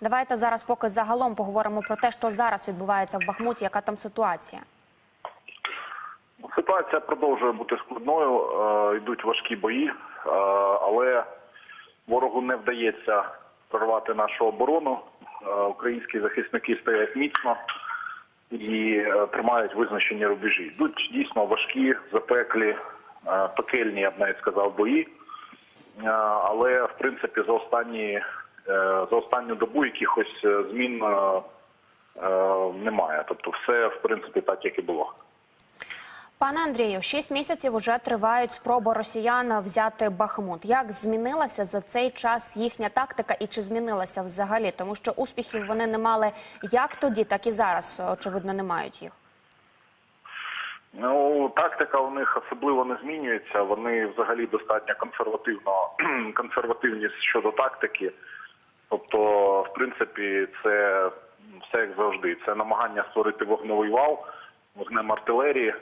Давайте зараз поки загалом поговоримо про те, що зараз відбувається в Бахмуті, яка там ситуація. Ситуація продовжує бути складною. е, Йдуть важкі бої, е, але ворогу не вдається прорвати нашу оборону. Е, Українські захисники стоять міцно і тримають визначені рубежі. Йдуть дійсно важкі, запеклі, пекельні, я б навіть сказав, бої. Але в принципі за останні за останню добу якихось е, змін е, е, немає. Тобто, все в принципі так, як і було. Пане Андрію, шість місяців уже тривають спроби росіян взяти Бахмут. Як змінилася за цей час їхня тактика, і чи змінилася взагалі? Тому що успіхів вони не мали як тоді, так і зараз. Очевидно, не мають їх. Ну, тактика у них особливо не змінюється. Вони взагалі достатньо консервативно консервативні щодо тактики. Тобто, в принципі, це все як завжди. Це намагання створити вогневий вал, вогнем артилерії,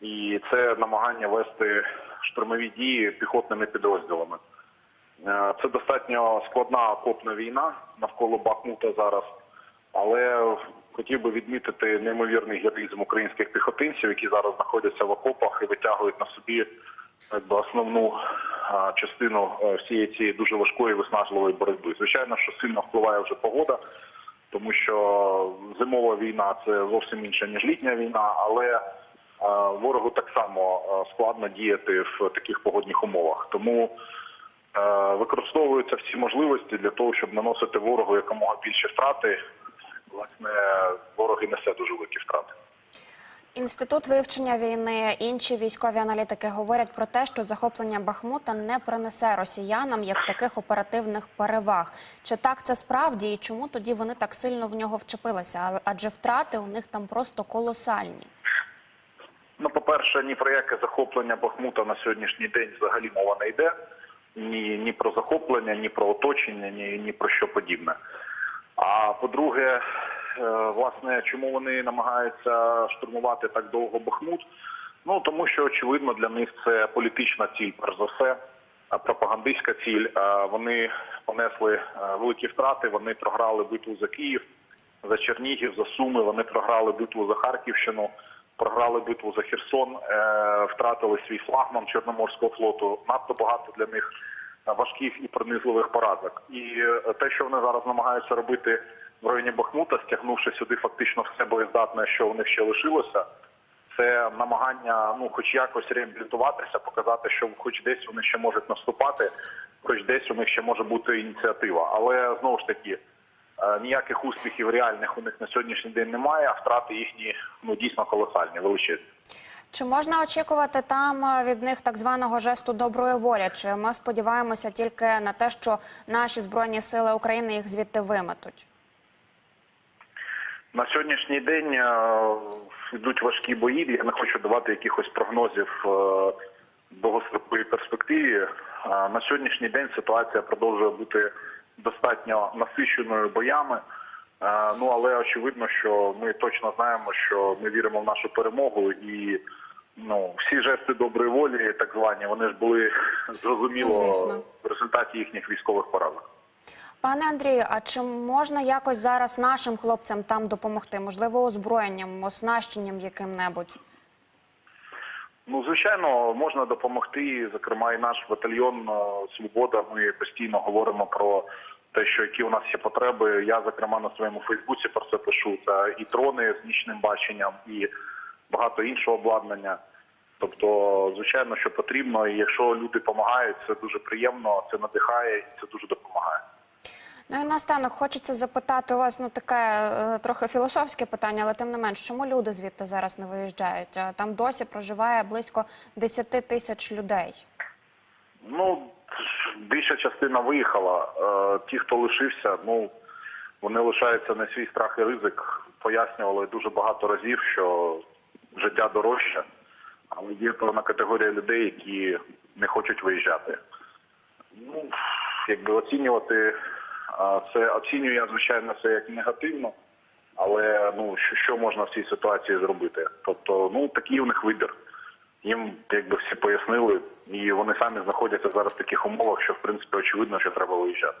і це намагання вести штурмові дії піхотними підрозділами. Е, Це достатньо складна окопна війна навколо Бахмута зараз, але хотів би відмітити неймовірний героїзм українських піхотинців, які зараз знаходяться в окопах і витягують на собі якби, основну частину е, всієї цієї дуже важкої виснажливої боротьби. Звичайно, що сильно впливає вже погода, тому що зимова війна це зовсім інша ніж літня війна, але е, ворогу так само е, складно діяти в таких погодних умовах. Тому використовуються всі можливості для того, щоб наносити ворогу якомога більше втрати. Власне, ворог і несе дуже великі втрати. Інститут вивчення війни, інші військові аналітики говорять про те, що захоплення Бахмута не принесе росіянам як таких оперативних переваг. Чи так це справді, і чому тоді вони так сильно в нього вчепилися? Адже втрати у них там просто колосальні. Ну, по-перше, ні про яке захоплення Бахмута на сьогоднішній день взагалі мова не йде. Ні, ні про захоплення, ні про оточення, ні, ні про що подібне. А по-друге, власне, чому вони намагаються штурмувати так довго Бахмут? Ну тому що очевидно для них це політична ціль, перш за все, а пропагандистська ціль. Е, Вони понесли е, великі втрати. Вони програли битву за Київ, за Чернігів, за Суми. Вони програли битву за Харківщину, програли битву за Херсон, е, втратили свій флагман Чорноморського флоту. Надто багато для них е, важких і пронизливих поразок. І е, те, що вони зараз намагаються робити в районі Бахмута, стягнувши сюди фактично все боєздатне, що у них ще лишилося. Це намагання, ну, хоч якось реабілітуватися, показати, що хоч десь вони ще можуть наступати, хоч десь у них ще може бути ініціатива. Але знову ж таки, е, ніяких успіхів реальних у них на сьогоднішній день немає, а втрати їхні ну дійсно колосальні, величезні. Чи можна очікувати там е, від них так званого жесту доброї волі? Чи ми сподіваємося тільки на те, що наші збройні сили України їх звідти виметуть? На сьогоднішній день е, йдуть важкі бої. Я не хочу давати якихось прогнозів е, довгостроковій перспективі. Е, На сьогоднішній день ситуація продовжує бути достатньо насиченою боями. Ну але очевидно, що ми точно знаємо, що ми віримо в нашу перемогу, і ну всі жести доброї волі, так звані, вони ж були зрозуміло в результаті їхніх військових поразок. Пане Андрію, а чи можна якось зараз нашим хлопцям там допомогти? Можливо, озброєнням, оснащенням яким-небудь? Ну, звичайно, можна допомогти. Зокрема, і наш батальйон е, Свобода. Ми постійно говоримо про те, що які у нас є потреби. Я, зокрема, на своєму Фейсбуці про це пишу. Це і дрони з нічним баченням, і багато іншого обладнання. Тобто, звичайно, що потрібно, і якщо люди допомагають, це дуже приємно, це надихає і це дуже допомагає. Ну і наостанок хочеться запитати у вас ну таке е, трохи філософське питання, але тим не менш, чому люди звідти зараз не виїжджають? Е, Там досі проживає близько 10 тисяч людей. Ну, більша частина виїхала. Е, Ті, хто лишився, ну вони лишаються на свій страх і ризик. Пояснювали дуже багато разів, що життя дорожче, але є певна категорія людей, які не хочуть виїжджати. Ну, якби оцінювати це оцінюю я, звичайно, це як негативно. Але ну що, що можна в цій ситуації зробити? Тобто, ну такий у них вибір. Їм якби всі пояснили, і вони самі знаходяться зараз в таких умовах, що в принципі очевидно, що треба виїжджати.